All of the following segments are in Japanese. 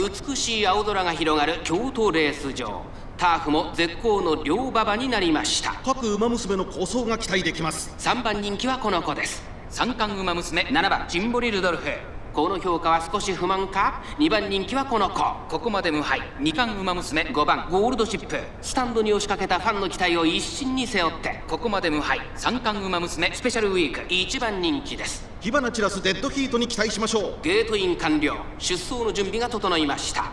美しい青空が広がる京都レース場。ターフも絶好の両馬場になりました。各馬娘の構想が期待できます。3番人気はこの子です。三冠馬娘7番ジンボリルドルフこの評価は少し不満か？2番人気はこの子。ここまで無敗。2冠馬娘。5番。ゴールドシップ。スタンドに押しかけたファンの期待を一身に背負って。ここまで無敗。三冠馬娘。スペシャルウィーク。1番人気です。火花散らすデッドヒートに期待しましょう。ゲートイン完了。出走の準備が整いました。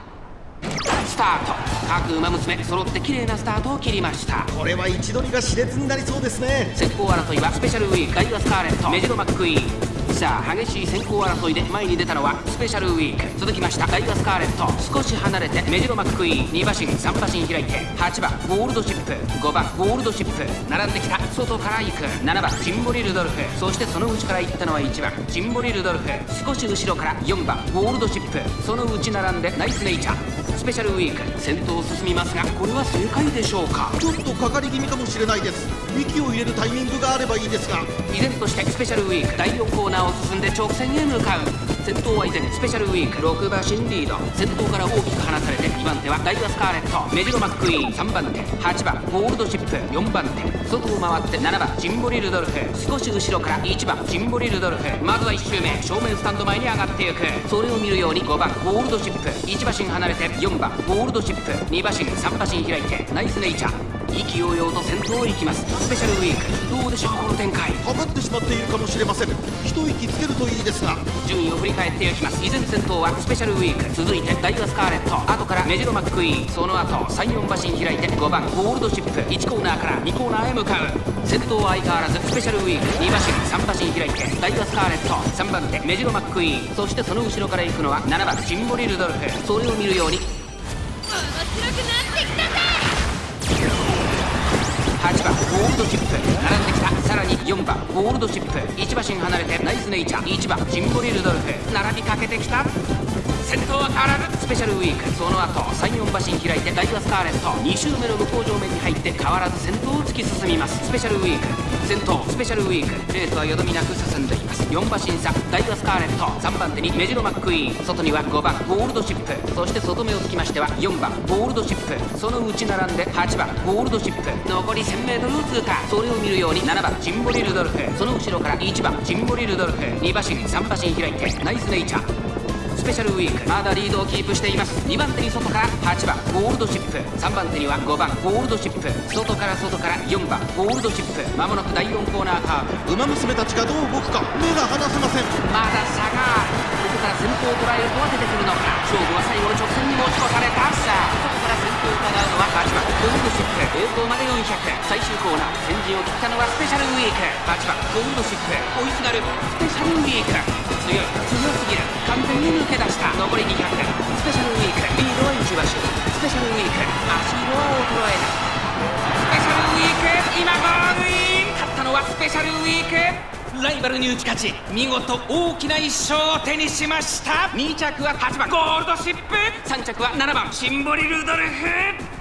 スタート。各馬娘。揃って綺麗なスタートを切りました。これは一度にが熾烈になりそうですね。先行争いはスペシャルウィーク。ダイワスカーレット。メジロマックイーンさあ激しい先行争いで前に出たのはスペシャルウィーク。続きました。ダイワスカーレット。少し離れてメジロマックイーン。2馬身3馬身開いて。8番ゴールドシップ。5番ゴールドシップ。並んできた。外から行く。7番ジンボリルドルフ。そしてその内から行ったのは1番ジンボリルドルフ。少し後ろから4番ゴールドシップ。その内並んでナイスネイチャー。スペシャルウィーク。先頭を進みますがこれは正解でしょうか？ちょっとかかり気味かもしれないです。息を入れるタイミングがあればいいですが。依然としてスペシャルウィーク。第4コーナーを進んで直線へ向かう。先頭は依然スペシャルウィーク6馬身リード。先頭から大きく離されて2番手はダイワスカーレット。メジロマックイーン3番手。8番ゴールドシップ。4番手。外を回って7番ジンボリルドルフ。少し後ろから1番ジンボリルドルフ。まずは1周目。正面スタンド前に上がっていく。それを見るように5番ゴールドシップ。1馬身離れて4番ゴールドシップ。2馬身3馬身開いて。ナイスネイチャー。意気揚々と先頭を行きます。スペシャルウィーク。どうでしょうこの展開。かかってしまっているかもしれません。一息つけるといいですが。順位を振り返っていきます。依然先頭はスペシャルウィーク。続いてダイワスカーレット。後からメジロマックイーン。その後34馬身開いて5番ゴールドシップ。1コーナーから2コーナーへ向かう。先頭は相変わらずスペシャルウィーク。2馬身3馬身開いてダイワスカーレット。3番手メジロマックイーン。そしてその後ろから行くのは7番シンボリルドルフ。それを見るように。面白くなってきたチップ並んできたさらに4番ゴールドシップ。1馬身離れてナイスネイチャー。1番ジンボリルドルフ。並びかけてきた。先頭は変わらずスペシャルウィーク。その後34馬身開いてダイワスカーレット。2周目の向こう上面に入って変わらず先頭を突き進みます。スペシャルウィーク。先頭スペシャルウィーク。レースはよどみなく進んでいます。4馬身差ダイワスカーレット。3番手にメジロマックイーン。外には5番ゴールドシップ。そして外目をつきましては4番ゴールドシップ。その内並んで8番ゴールドシップ。残り 1000m を通過。それを見るように7番ジンボリルドルフ。その後ろから1番ジンボリルドルフ。2馬身3馬身開いてナイスネイチャー。ペシャルウィーク。まだリードをキープしています。2番手に外から8番ゴールドシップ。3番手には5番ゴールドシップ。外から外から4番ゴールドシップ。まもなく第4コーナーカーブ。馬娘たちがどう動くか目が離せません。まだ差がある。ここから先頭を捉えるとは出てくるのか。勝負は最後の直線に持ち越されたさあを伺うのは8番ゴールドシップ栄光まで400最終コーナー先陣を切ったのはスペシャルウィーク8番ゴールドシップ追いすがるスペシャルウィーク強い強すぎる完全に抜け出した残り200スペシャルウィークリードは1馬身スペシャルウィーク足色は衰えないスペシャルウィーク今ゴールイン勝ったのはスペシャルウィークライバルに打ち勝ち見事大きな1勝を手にしました。2着は8番。ゴールドシップ。3着は7番。シンボリルドルフ